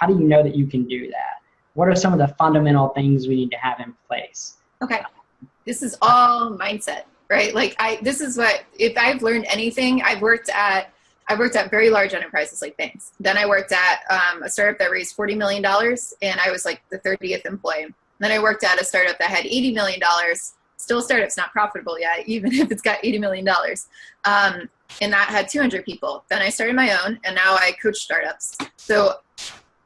How do you know that you can do that? What are some of the fundamental things we need to have in place? Okay. This is all mindset, right? Like I this is what if I've learned anything, I've worked at I worked at very large enterprises like banks. Then I worked at um, a startup that raised $40 million and I was like the 30th employee. Then I worked at a startup that had $80 million. Still startup's not profitable yet, even if it's got $80 million. Um, and that had 200 people. Then I started my own and now I coach startups. So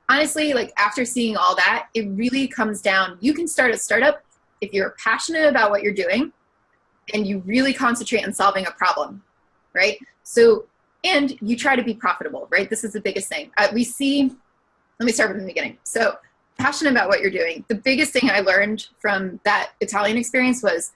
honestly, like after seeing all that, it really comes down, you can start a startup if you're passionate about what you're doing and you really concentrate on solving a problem, right? So and you try to be profitable, right? This is the biggest thing. Uh, we see, let me start from the beginning. So passionate about what you're doing. The biggest thing I learned from that Italian experience was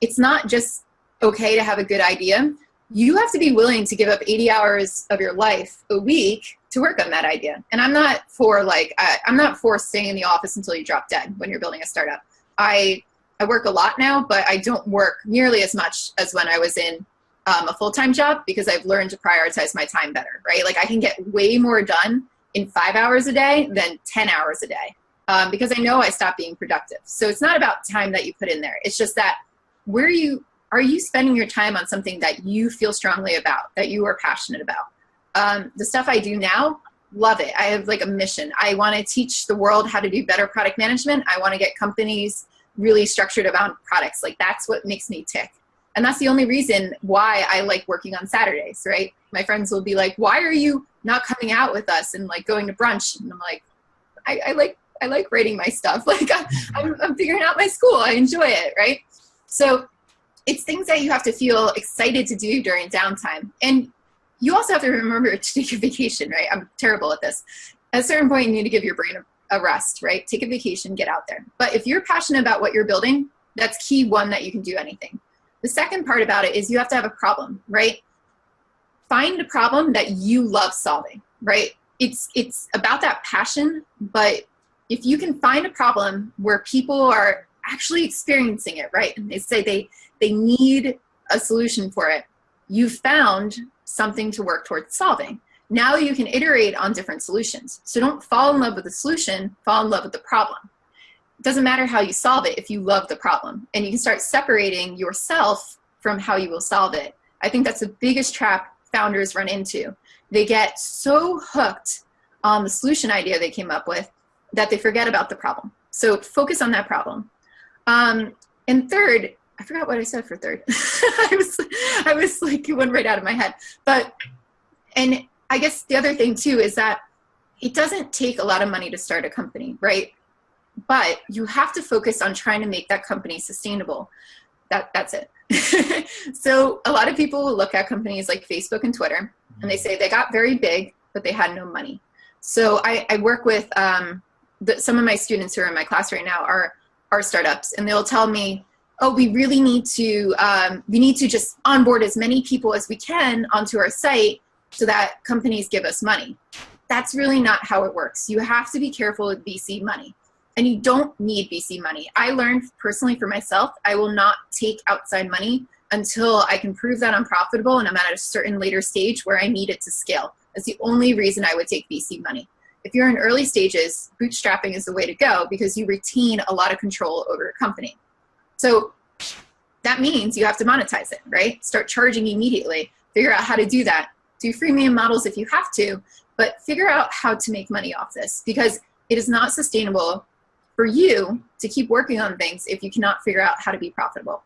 it's not just okay to have a good idea. You have to be willing to give up 80 hours of your life a week to work on that idea. And I'm not for like, I, I'm not for staying in the office until you drop dead when you're building a startup. I, I work a lot now, but I don't work nearly as much as when I was in um, a full-time job because I've learned to prioritize my time better, right? Like I can get way more done in five hours a day than 10 hours a day um, because I know I stopped being productive. So it's not about time that you put in there. It's just that where you, are you spending your time on something that you feel strongly about, that you are passionate about? Um, the stuff I do now, love it. I have like a mission. I want to teach the world how to do better product management. I want to get companies really structured about products. Like that's what makes me tick. And that's the only reason why I like working on Saturdays, right? My friends will be like, why are you not coming out with us and like going to brunch? And I'm like, I, I like, I like writing my stuff. Like I'm, I'm figuring out my school. I enjoy it, right? So it's things that you have to feel excited to do during downtime. And you also have to remember to take a vacation, right? I'm terrible at this. At a certain point, you need to give your brain a, rest, right? Take a vacation, get out there. But if you're passionate about what you're building, that's key one that you can do anything. The second part about it is you have to have a problem, right? Find a problem that you love solving, right? It's, it's about that passion, but if you can find a problem where people are actually experiencing it, right? And they say they, they need a solution for it, you found something to work towards solving. Now you can iterate on different solutions. So don't fall in love with the solution, fall in love with the problem it doesn't matter how you solve it if you love the problem. And you can start separating yourself from how you will solve it. I think that's the biggest trap founders run into. They get so hooked on the solution idea they came up with that they forget about the problem. So focus on that problem. Um, and third, I forgot what I said for third. I was, I was like, it went right out of my head. But, and I guess the other thing too is that it doesn't take a lot of money to start a company, right? but you have to focus on trying to make that company sustainable. That, that's it. so a lot of people will look at companies like Facebook and Twitter and they say they got very big, but they had no money. So I, I work with um, the, some of my students who are in my class right now are, are startups and they'll tell me, oh, we really need to, um, we need to just onboard as many people as we can onto our site so that companies give us money. That's really not how it works. You have to be careful with VC money and you don't need VC money. I learned personally for myself, I will not take outside money until I can prove that I'm profitable and I'm at a certain later stage where I need it to scale. That's the only reason I would take VC money. If you're in early stages, bootstrapping is the way to go because you retain a lot of control over your company. So that means you have to monetize it, right? Start charging immediately. Figure out how to do that. Do freemium models if you have to, but figure out how to make money off this because it is not sustainable for you to keep working on things if you cannot figure out how to be profitable.